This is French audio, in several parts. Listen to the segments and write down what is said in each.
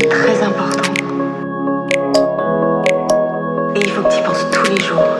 de très important. Et il faut que tu y penses tous les jours.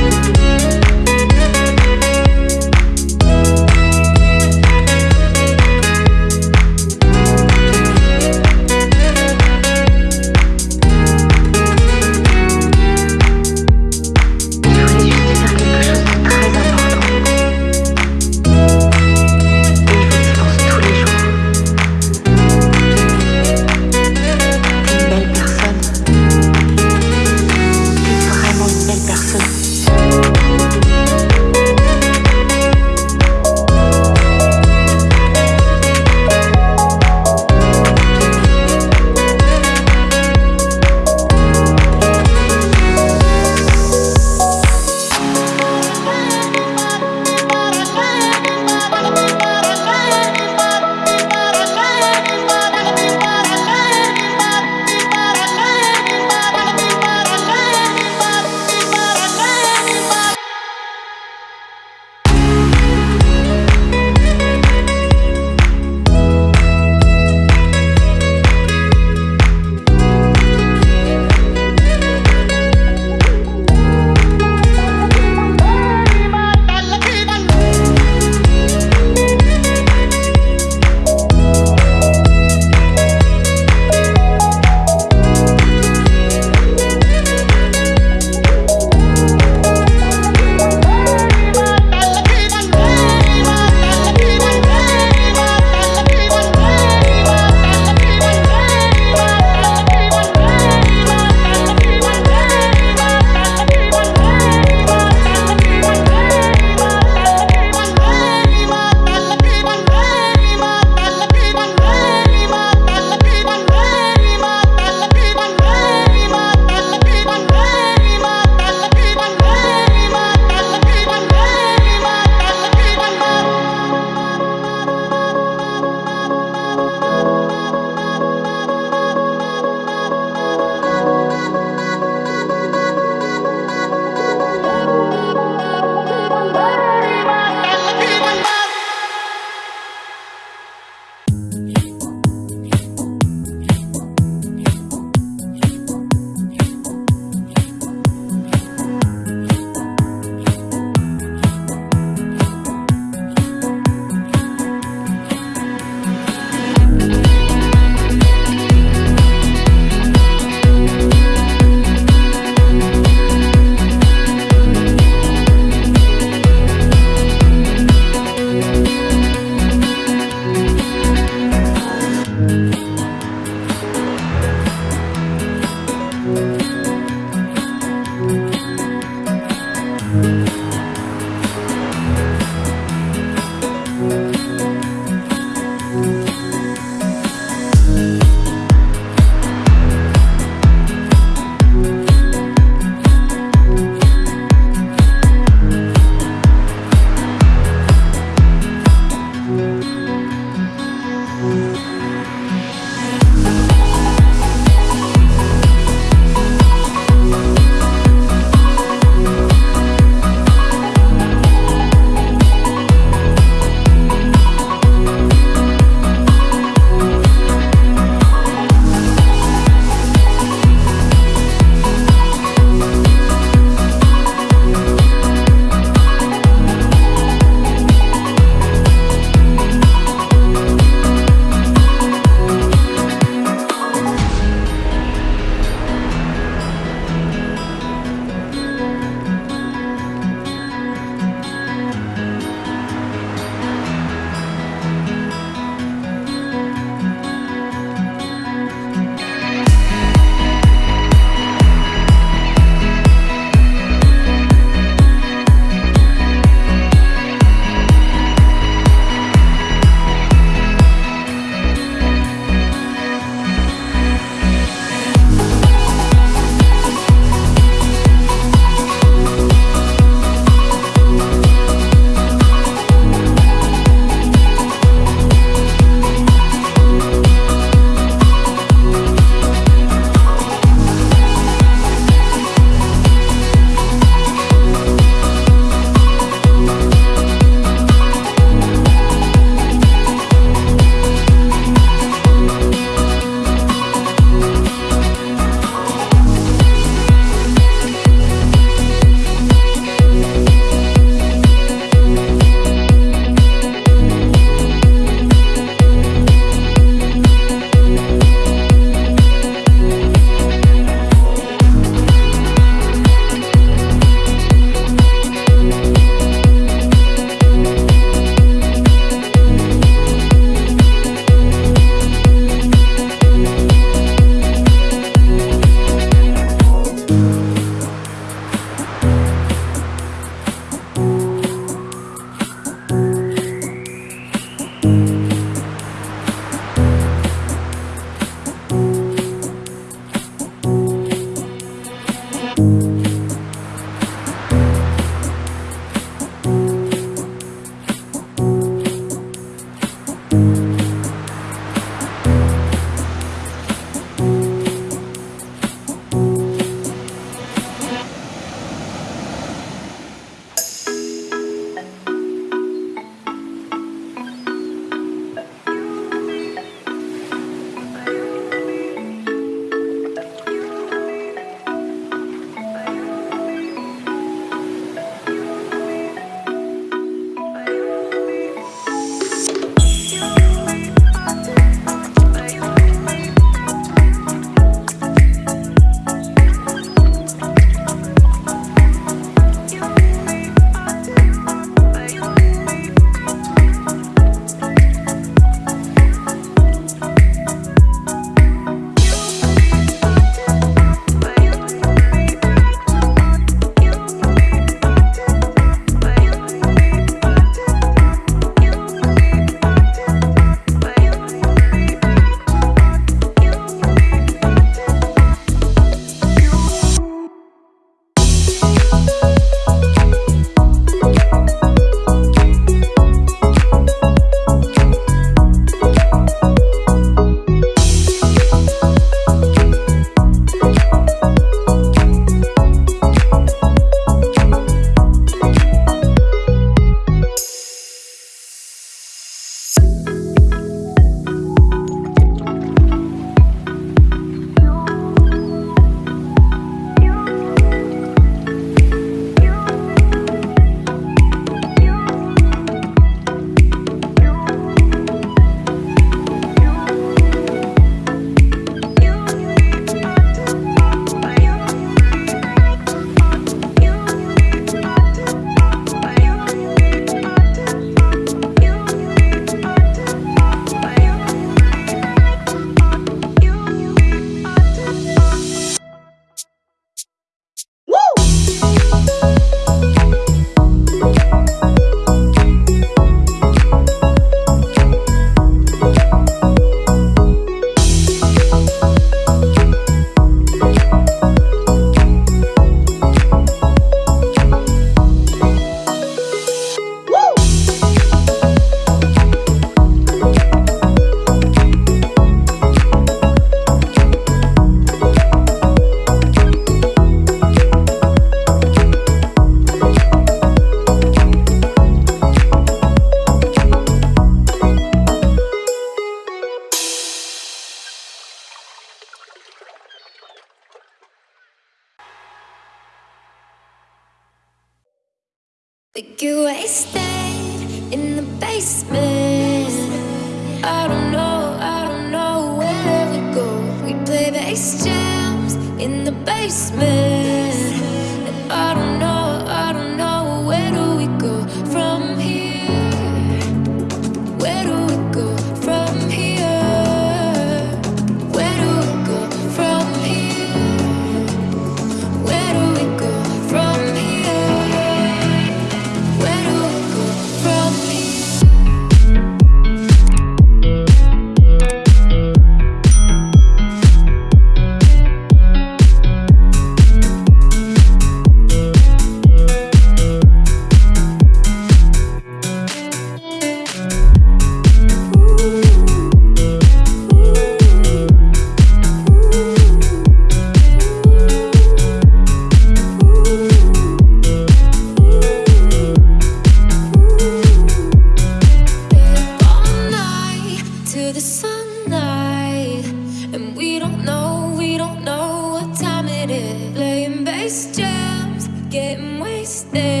Jams getting wasted.